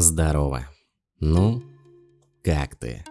Здорово. Ну, как ты?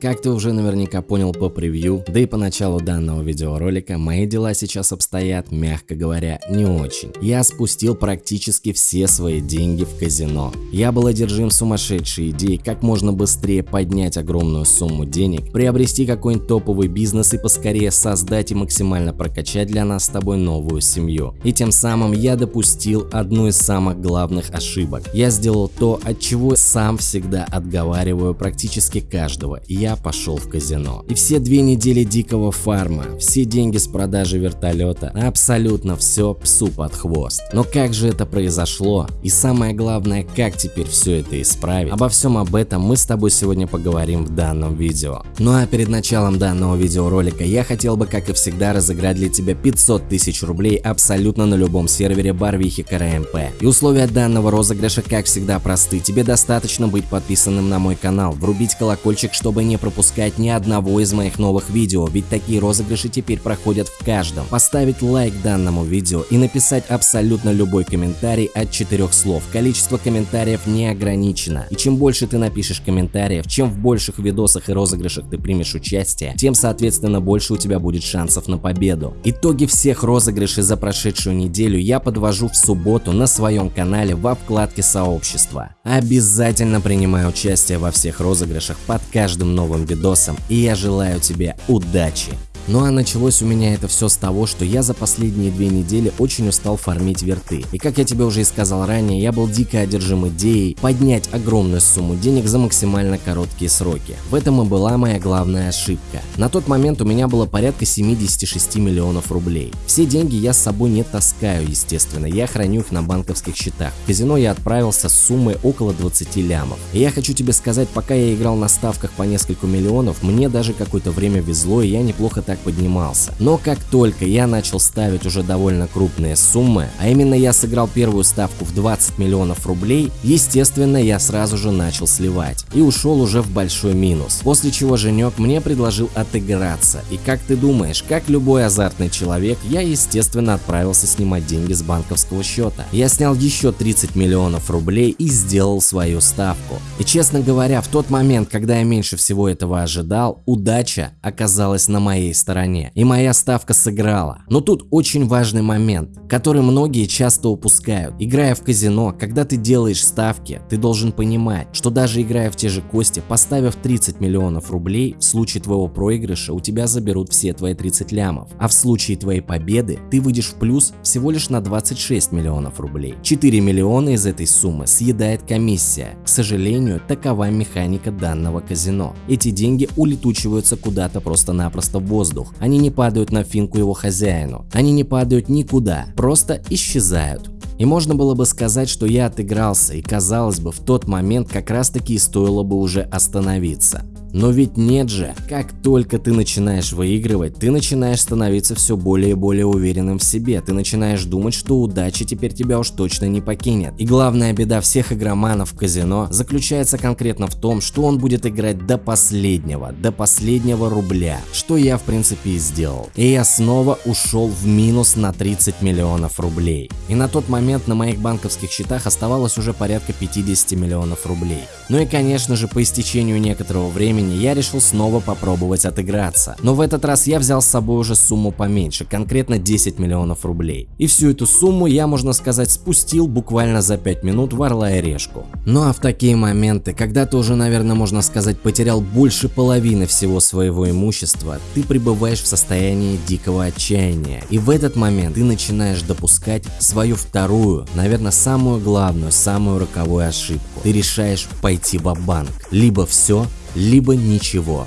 Как ты уже наверняка понял по превью, да и по началу данного видеоролика, мои дела сейчас обстоят, мягко говоря, не очень. Я спустил практически все свои деньги в казино. Я был одержим сумасшедшей идеей, как можно быстрее поднять огромную сумму денег, приобрести какой-нибудь топовый бизнес и поскорее создать и максимально прокачать для нас с тобой новую семью. И тем самым я допустил одну из самых главных ошибок. Я сделал то, от чего сам всегда отговариваю практически каждого. Я я пошел в казино. И все две недели дикого фарма, все деньги с продажи вертолета, абсолютно все псу под хвост. Но как же это произошло? И самое главное, как теперь все это исправить? Обо всем об этом мы с тобой сегодня поговорим в данном видео. Ну а перед началом данного видеоролика я хотел бы, как и всегда, разыграть для тебя 500 тысяч рублей абсолютно на любом сервере Барвихи КРМП. И условия данного розыгрыша, как всегда, просты. Тебе достаточно быть подписанным на мой канал, врубить колокольчик, чтобы не пропускать ни одного из моих новых видео, ведь такие розыгрыши теперь проходят в каждом. Поставить лайк данному видео и написать абсолютно любой комментарий от четырех слов. Количество комментариев не ограничено. И чем больше ты напишешь комментариев, чем в больших видосах и розыгрышах ты примешь участие, тем соответственно больше у тебя будет шансов на победу. Итоги всех розыгрышей за прошедшую неделю я подвожу в субботу на своем канале во вкладке сообщества. Обязательно принимай участие во всех розыгрышах под каждым новым новым видосом и я желаю тебе удачи! Ну а началось у меня это все с того, что я за последние две недели очень устал фармить верты. И как я тебе уже и сказал ранее, я был дико одержим идеей поднять огромную сумму денег за максимально короткие сроки. В этом и была моя главная ошибка. На тот момент у меня было порядка 76 миллионов рублей. Все деньги я с собой не таскаю, естественно, я храню их на банковских счетах. В казино я отправился с суммой около 20 лямов. И я хочу тебе сказать, пока я играл на ставках по несколько миллионов, мне даже какое-то время везло и я неплохо так поднимался. Но как только я начал ставить уже довольно крупные суммы, а именно я сыграл первую ставку в 20 миллионов рублей, естественно я сразу же начал сливать и ушел уже в большой минус. После чего Женек мне предложил отыграться. И как ты думаешь, как любой азартный человек, я естественно отправился снимать деньги с банковского счета. Я снял еще 30 миллионов рублей и сделал свою ставку. И честно говоря, в тот момент, когда я меньше всего этого ожидал, удача оказалась на моей стороне стороне, и моя ставка сыграла. Но тут очень важный момент, который многие часто упускают. Играя в казино, когда ты делаешь ставки, ты должен понимать, что даже играя в те же кости, поставив 30 миллионов рублей, в случае твоего проигрыша у тебя заберут все твои 30 лямов, а в случае твоей победы ты выйдешь в плюс всего лишь на 26 миллионов рублей. 4 миллиона из этой суммы съедает комиссия. К сожалению, такова механика данного казино. Эти деньги улетучиваются куда-то просто-напросто в воздух воздух. Они не падают на финку его хозяину. Они не падают никуда, просто исчезают. И можно было бы сказать, что я отыгрался, и казалось бы, в тот момент как раз таки стоило бы уже остановиться. Но ведь нет же, как только ты начинаешь выигрывать, ты начинаешь становиться все более и более уверенным в себе, ты начинаешь думать, что удача теперь тебя уж точно не покинет. И главная беда всех игроманов в казино заключается конкретно в том, что он будет играть до последнего, до последнего рубля, что я в принципе и сделал. И я снова ушел в минус на 30 миллионов рублей. И на тот момент на моих банковских счетах оставалось уже порядка 50 миллионов рублей. Ну и конечно же по истечению некоторого времени времени я решил снова попробовать отыграться. Но в этот раз я взял с собой уже сумму поменьше, конкретно 10 миллионов рублей. И всю эту сумму я, можно сказать, спустил буквально за 5 минут в Орла и Решку. Ну а в такие моменты, когда ты уже, наверное, можно сказать, потерял больше половины всего своего имущества, ты пребываешь в состоянии дикого отчаяния. И в этот момент ты начинаешь допускать свою вторую, наверное, самую главную, самую роковую ошибку. Ты решаешь пойти в банк Либо все, либо ничего.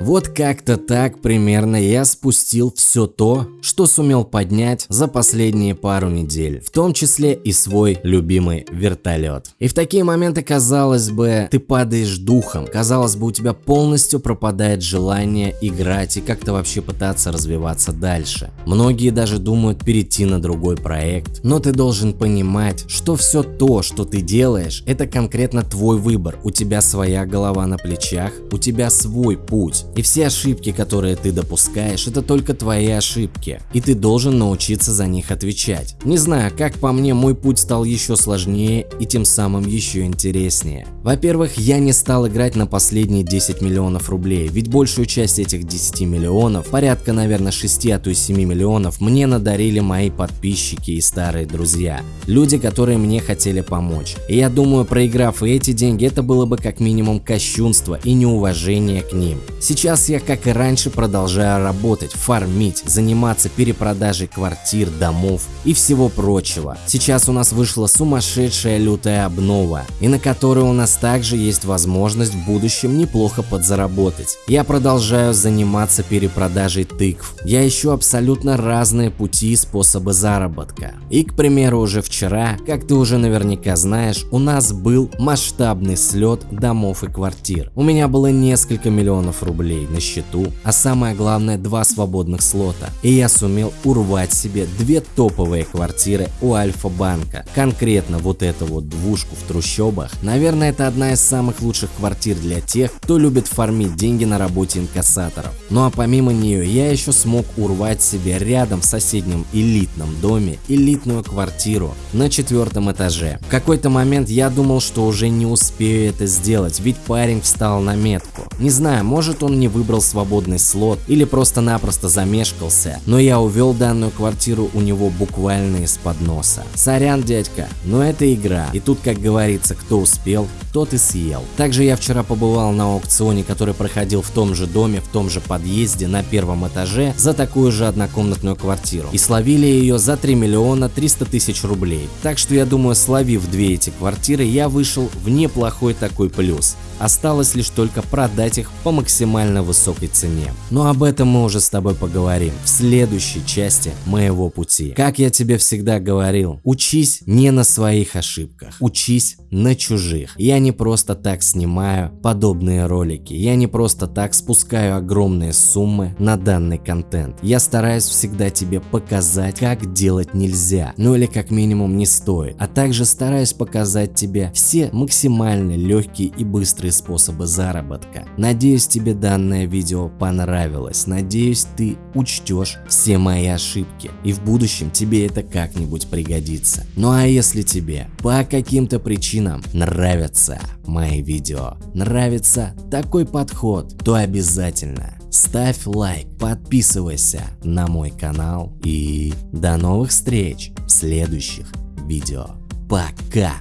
Вот как-то так примерно я спустил все то, что сумел поднять за последние пару недель, в том числе и свой любимый вертолет. И в такие моменты, казалось бы, ты падаешь духом, казалось бы, у тебя полностью пропадает желание играть и как-то вообще пытаться развиваться дальше. Многие даже думают перейти на другой проект, но ты должен понимать, что все то, что ты делаешь, это конкретно твой выбор, у тебя своя голова на плечах, у тебя свой путь. И все ошибки, которые ты допускаешь, это только твои ошибки, и ты должен научиться за них отвечать. Не знаю, как по мне, мой путь стал еще сложнее и тем самым еще интереснее. Во-первых, я не стал играть на последние 10 миллионов рублей, ведь большую часть этих 10 миллионов, порядка, наверное, 6, а то и 7 миллионов, мне надарили мои подписчики и старые друзья. Люди, которые мне хотели помочь. И я думаю, проиграв эти деньги, это было бы как минимум кощунство и неуважение к ним. Сейчас я, как и раньше, продолжаю работать, фармить, заниматься перепродажей квартир, домов и всего прочего. Сейчас у нас вышла сумасшедшая лютая обнова, и на которой у нас также есть возможность в будущем неплохо подзаработать. Я продолжаю заниматься перепродажей тыкв. Я ищу абсолютно разные пути и способы заработка. И, к примеру, уже вчера, как ты уже наверняка знаешь, у нас был масштабный слет домов и квартир. У меня было несколько миллионов рублей на счету, а самое главное два свободных слота. И я сумел урвать себе две топовые квартиры у Альфа-банка. Конкретно вот эту вот двушку в трущобах. Наверное, это одна из самых лучших квартир для тех, кто любит фармить деньги на работе инкассаторов. Ну а помимо нее я еще смог урвать себе рядом в соседнем элитном доме элитную квартиру на четвертом этаже. В какой-то момент я думал, что уже не успею это сделать, ведь парень встал на метку. Не знаю, может он не выбрал свободный слот или просто-напросто замешкался, но я увел данную квартиру у него буквально из-под носа. Сорян, дядька, но это игра, и тут, как говорится, кто успел, тот и съел. Также я вчера побывал на аукционе, который проходил в том же доме, в том же подъезде на первом этаже за такую же однокомнатную квартиру. И словили ее за 3 миллиона 300 тысяч рублей. Так что я думаю, словив две эти квартиры, я вышел в неплохой такой плюс. Осталось лишь только продать их по максимально высокой цене. Но об этом мы уже с тобой поговорим в следующей части моего пути. Как я тебе всегда говорил, учись не на своих ошибках, учись на чужих. Я не просто так снимаю подобные ролики, я не просто так спускаю огромные суммы на данный контент. Я стараюсь всегда тебе показать, как делать нельзя, ну или как минимум не стоит, а также стараюсь показать тебе все максимально легкие и быстрые способы заработка. Надеюсь тебе данное видео понравилось, надеюсь ты учтешь все мои ошибки и в будущем тебе это как-нибудь пригодится. Ну а если тебе по каким-то причинам нравятся мои видео, нравится такой подход, то обязательно ставь лайк, подписывайся на мой канал и до новых встреч в следующих видео. Пока!